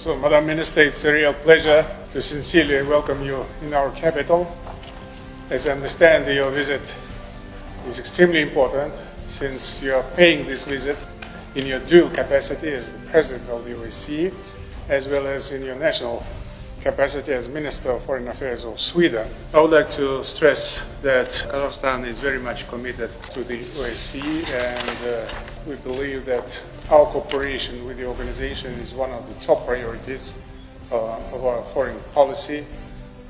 So, Madam Minister, it's a real pleasure to sincerely welcome you in our capital. As I understand, your visit is extremely important since you are paying this visit in your dual capacity as the President of the OSCE as well as in your national capacity as Minister of Foreign Affairs of Sweden. I would like to stress that Kazakhstan is very much committed to the OSCE and uh, we believe that our cooperation with the organization is one of the top priorities uh, of our foreign policy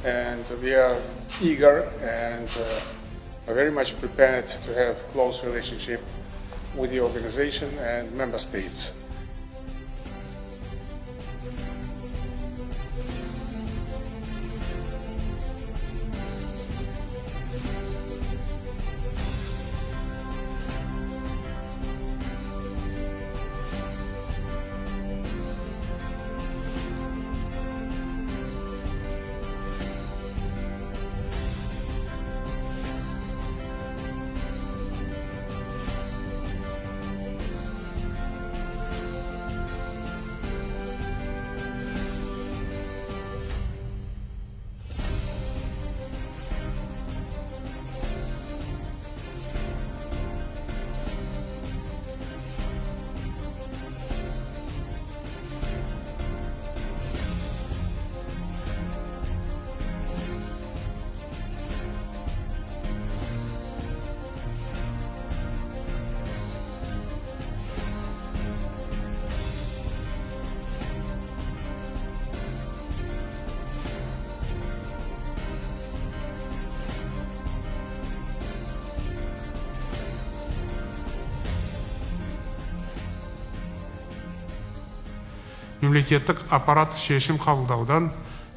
and we are eager and uh, very much prepared to have close relationship with the organization and member states. Мемлекеттік аппарат шешім қабылдаудан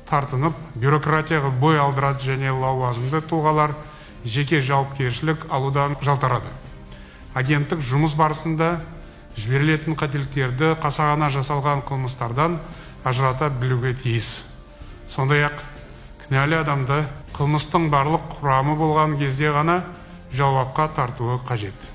тартынып бюрократияға бой алдырады және лауазымды тұлғалар жеке жауапкершілік алудан жалтарады. Агенттік жұмыс барысында жіберілетін қателіктерді қасағана жасалған қылмыстардан ажырата білуге тиіс. Сондай ақ кінәлі адамды қылмыстың барлық құрамы болған кезде ғана жауапқа тартуы қажет.